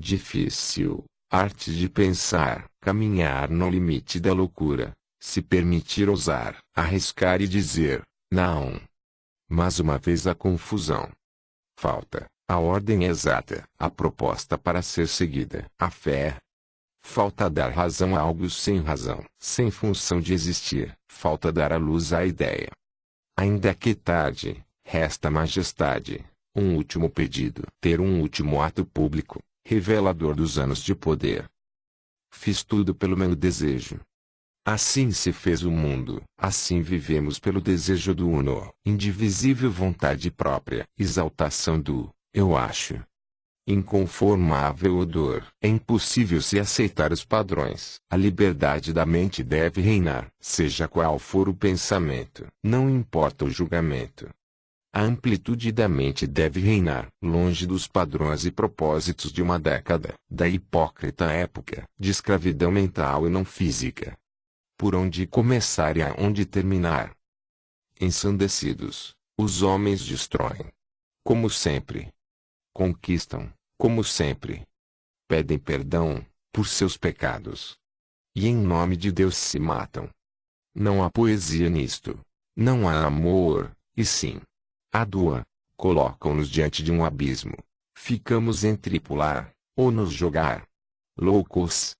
Difícil, arte de pensar, caminhar no limite da loucura, se permitir ousar, arriscar e dizer, não. Mas uma vez a confusão. Falta, a ordem exata, a proposta para ser seguida, a fé. Falta dar razão a algo sem razão, sem função de existir, falta dar a luz à ideia. Ainda que tarde, resta majestade, um último pedido, ter um último ato público, revelador dos anos de poder. Fiz tudo pelo meu desejo, Assim se fez o mundo, assim vivemos pelo desejo do uno, indivisível vontade própria, exaltação do, eu acho. Inconformável odor. É impossível se aceitar os padrões. A liberdade da mente deve reinar, seja qual for o pensamento. Não importa o julgamento. A amplitude da mente deve reinar, longe dos padrões e propósitos de uma década, da hipócrita época, de escravidão mental e não física por onde começar e aonde terminar. Ensandecidos, os homens destroem. Como sempre. Conquistam, como sempre. Pedem perdão, por seus pecados. E em nome de Deus se matam. Não há poesia nisto. Não há amor, e sim. A dua. Colocam-nos diante de um abismo. Ficamos entre pular, ou nos jogar. Loucos,